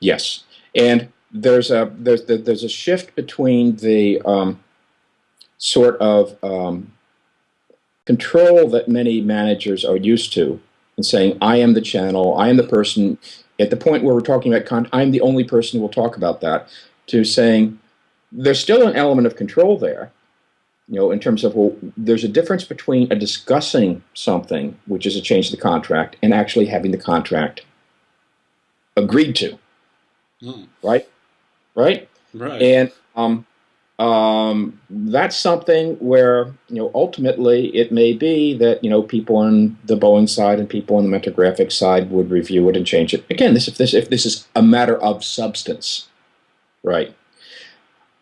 Yes, and there's a there's there's a shift between the um, sort of um, control that many managers are used to, and saying, "I am the channel, I am the person." At the point where we're talking about, con- I'm the only person who will talk about that. To saying, there's still an element of control there, you know, in terms of well, there's a difference between a discussing something, which is a change to the contract, and actually having the contract agreed to. Mm. Right? Right? Right. And um, um, that's something where, you know, ultimately it may be that, you know, people on the Boeing side and people on the Mentor Graphics side would review it and change it. Again, this if this if this is a matter of substance. Right.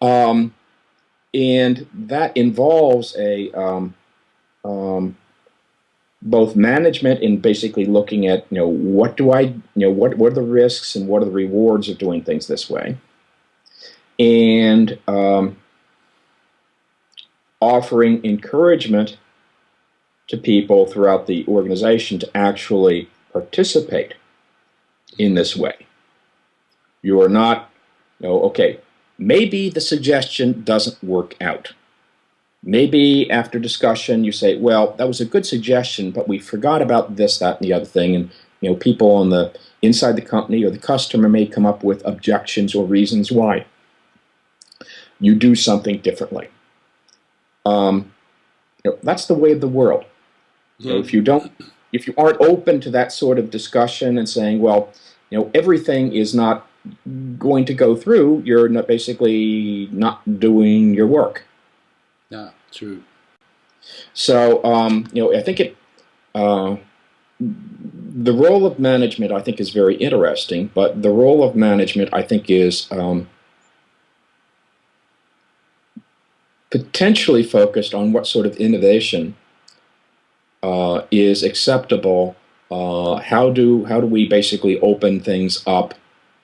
Um, and that involves a um, um, both management in basically looking at you know what do I you know what what are the risks and what are the rewards of doing things this way, and um, offering encouragement to people throughout the organization to actually participate in this way. You are not, you know, okay, maybe the suggestion doesn't work out. Maybe after discussion you say, well, that was a good suggestion, but we forgot about this, that, and the other thing. And you know, people on the inside the company or the customer may come up with objections or reasons why you do something differently. Um, you know, that's the way of the world. You know, if you don't, if you aren't open to that sort of discussion and saying, well, you know, everything is not going to go through, you're not basically not doing your work. Yeah, true. So, um, you know, I think it, uh, the role of management, I think, is very interesting, but the role of management, I think, is um, potentially focused on what sort of innovation uh, is acceptable. Uh, how do how do we basically open things up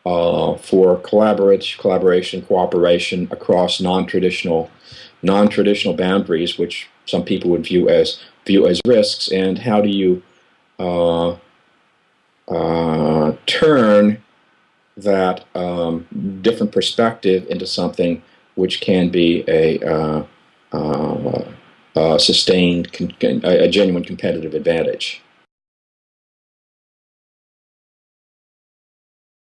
uh, for collaboration, collaboration, cooperation across non-traditional non-traditional boundaries, which some people would view as view as risks, and how do you uh, uh, turn that um, different perspective into something which can be a, uh, uh, sustained, a genuine competitive advantage.